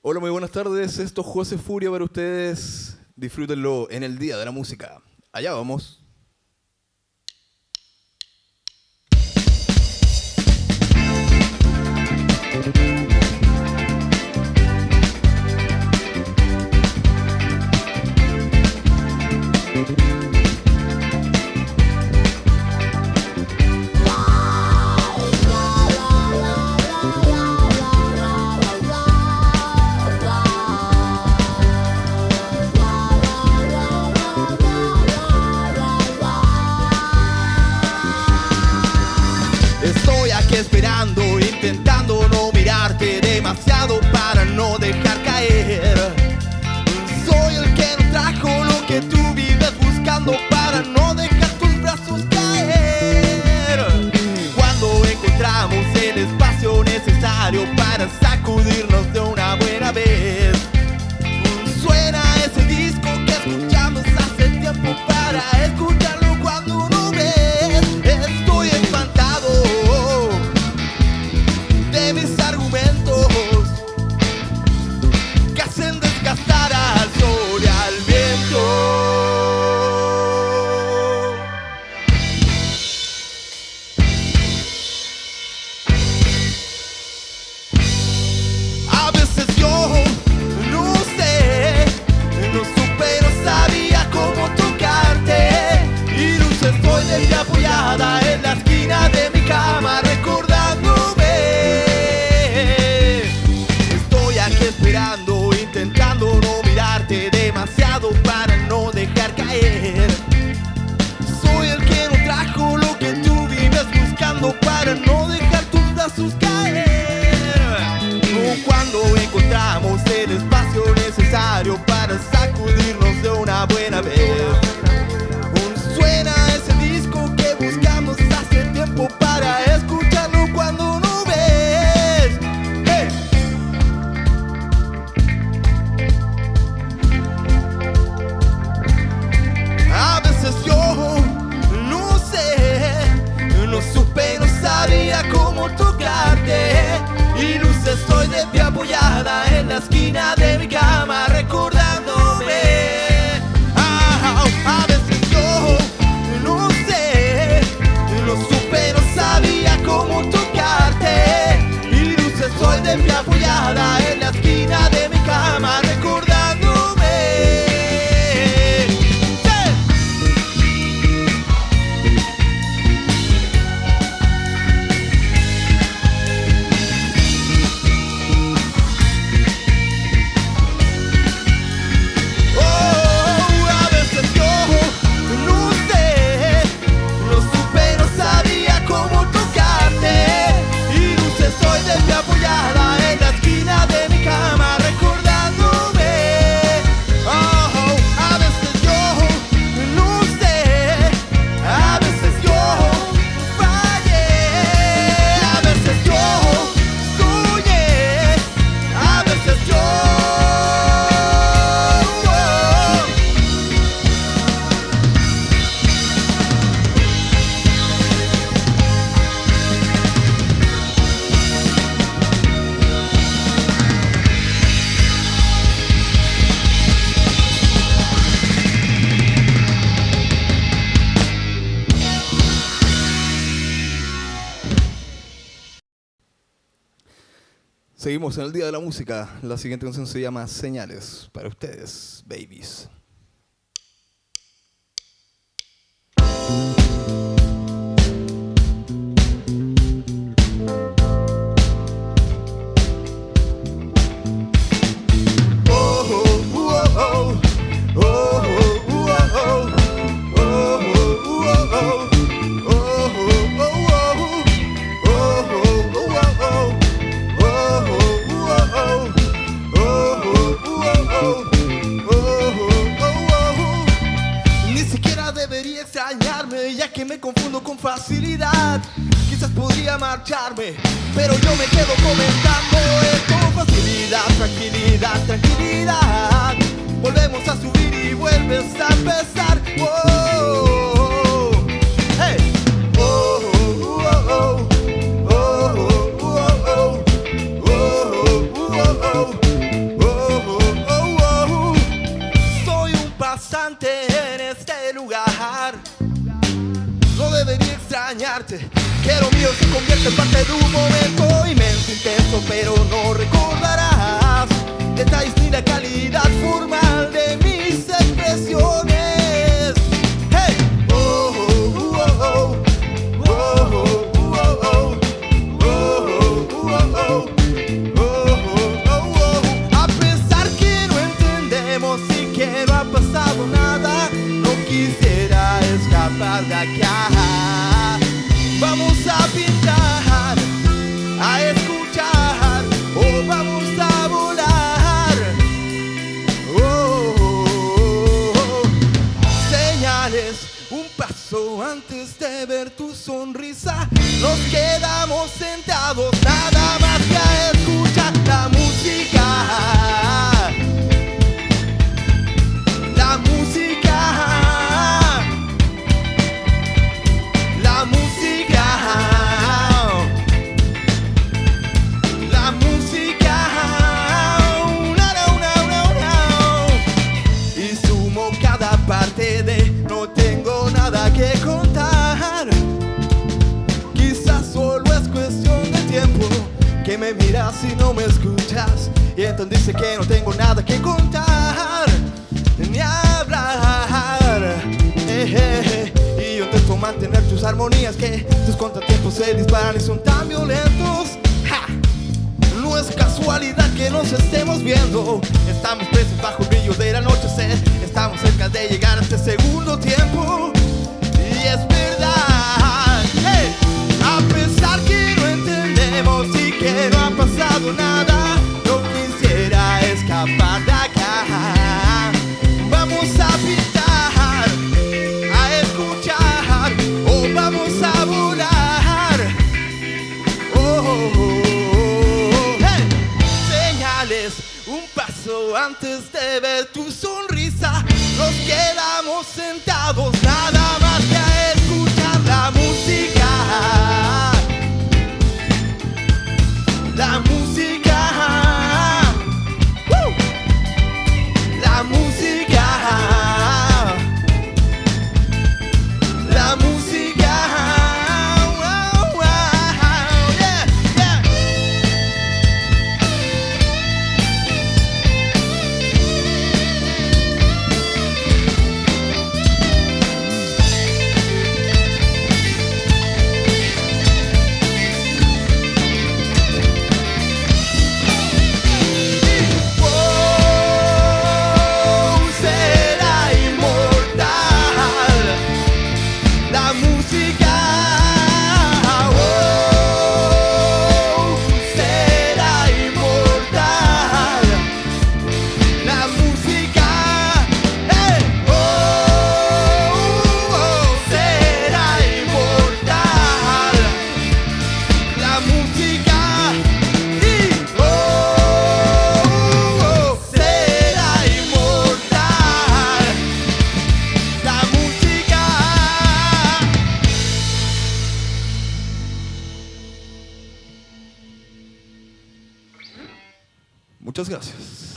Hola, muy buenas tardes. Esto es José Furia para ustedes. Disfrútenlo en el Día de la Música. Allá vamos. Para no dejar caer. El espacio necesario para sacudirnos de una buena vez. Suena ese disco que buscamos hace tiempo para escucharlo cuando no ves. A veces yo no sé, no supe, no sabía cómo tocarte. Y luz estoy de pie apoyada en esquina de mi cama recordándome. A veces yo no sé, no supe, no sabía cómo tocarte. Y luz estoy de pie apoyada en la esquina de mi cama recordándome. Seguimos en el Día de la Música. La siguiente canción se llama Señales para ustedes, babies. Quizás podría marcharme pero yo me quedo comentando con facilidad Tranquilidad, tranquilidad. Volvemos a subir y vuelves a empezar. Oh, pero no recordarás detalles ni la calidad formal de mis expresiones. Hey, oh, oh, oh, oh, oh, oh, oh, oh, oh, oh, oh, a pesar que no entendemos y que no ha pasado nada, no quisiera escapar de acá. Ver tu sonrisa. Nos quedamos sentados nada más que escuchar la música. Miras y no me escuchas. Y entonces dice que no tengo nada que contar ni hablar. Eh, eh, eh. Y yo intento mantener tus armonías que tus contratiempos se disparan y son tan violentos. No es casualidad que nos estemos viendo. Estamos presos bajo el brillo del anochecer. Estamos cerca de llegar a este segundo tiempo. Y es verdad. ¡hey! Antes de ver tu sonrisa. Nos quedamos sentados nada más Muchas gracias.